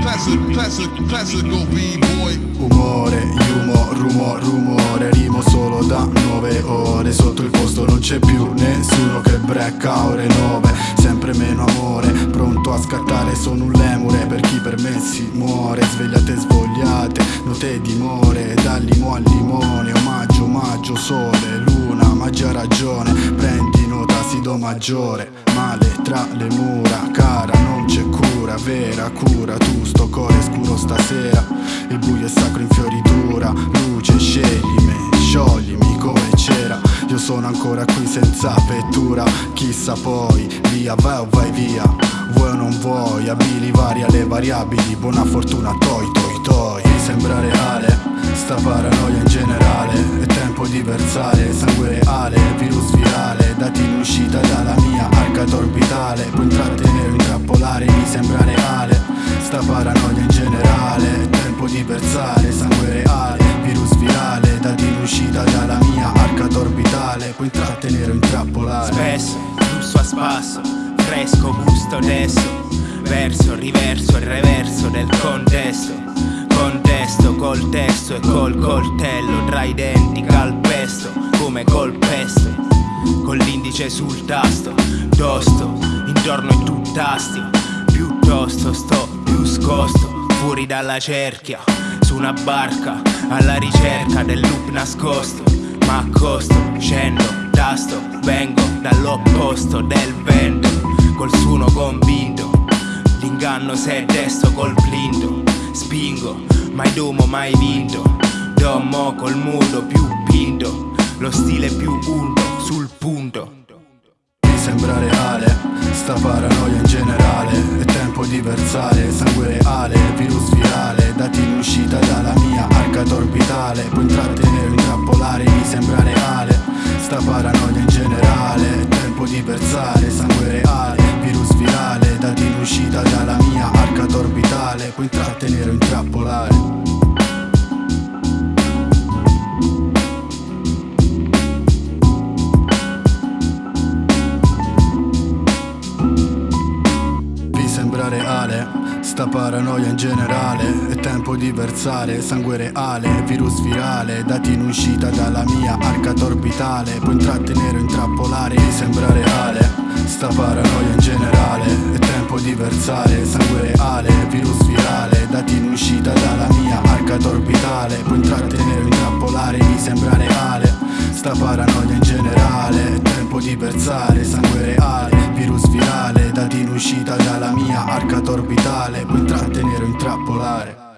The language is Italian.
classic, classic, classical b-boy Umore, humo, rumo, rumore Rimo solo da nove ore. Sotto il posto non c'è più nessuno che brecca ore nove. Sempre meno amore, pronto a scattare Sono un lemure. Per chi per me si muore Svegliate svogliate, note dimore Dal limo al limone, omaggio, omaggio, sole, luna Maggia ragione, prendi nota, si do maggiore Male tra le mura, cara non c'è cura Vera cura, tu sto cuore scuro stasera. Il buio è sacro in fioritura Luce sceglimi, scioglimi come c'era. Io sono ancora qui senza vettura Chissà poi, via vai o vai via. Vuoi o non vuoi, abili vari alle variabili. Buona fortuna, toi toi toi. Sembra reale, sta paranoia in generale. È tempo di versare sangue reale Sta paranoia in generale, tempo di versare sangue reale Virus virale, dati in uscita dalla mia arcata orbitale Puoi intrattenere o intrappolare. Spesso, flusso a spasso, fresco, gusto adesso Verso, riverso e reverso del contesto. Contesto col testo e col coltello Tra i denti calpesto come col pesto. Con l'indice sul tasto, tosto Intorno in tutt'astio Piuttosto dalla cerchia Su una barca alla ricerca del loop nascosto. Ma accosto, scendo, tasto Vengo dall'opposto del vento Col suono convinto. L'inganno se è desto col blindo Spingo, mai domo, mai vinto. Domo col muto più pinto Lo stile più unto sul punto. Mi sembra reale, sta paranoia in generale È tempo di versare sangue reale, virus virale Dati in uscita dalla mia arcata orbitale Puoi intrattenere o intrappolare, mi sembra reale. Sta paranoia in generale È tempo di versare sangue reale, virus virale Dati in uscita dalla mia arcata orbitale Puoi intrattenere o intrappolare. Reale? Sta paranoia in generale È tempo di versare sangue reale Virus virale Dati in uscita dalla mia arcata orbitale Puoi intrattenere o intrappolare Mi sembra reale. Sta paranoia in generale È tempo di versare sangue reale Virus virale Dati in uscita dalla mia arcata orbitale Puoi intrattenere o intrappolare Mi sembra reale. Sta paranoia in generale È tempo di versare sangue reale Virus virale Dati in uscita dalla mia arcata orbitale Puoi intrattenere o intrappolare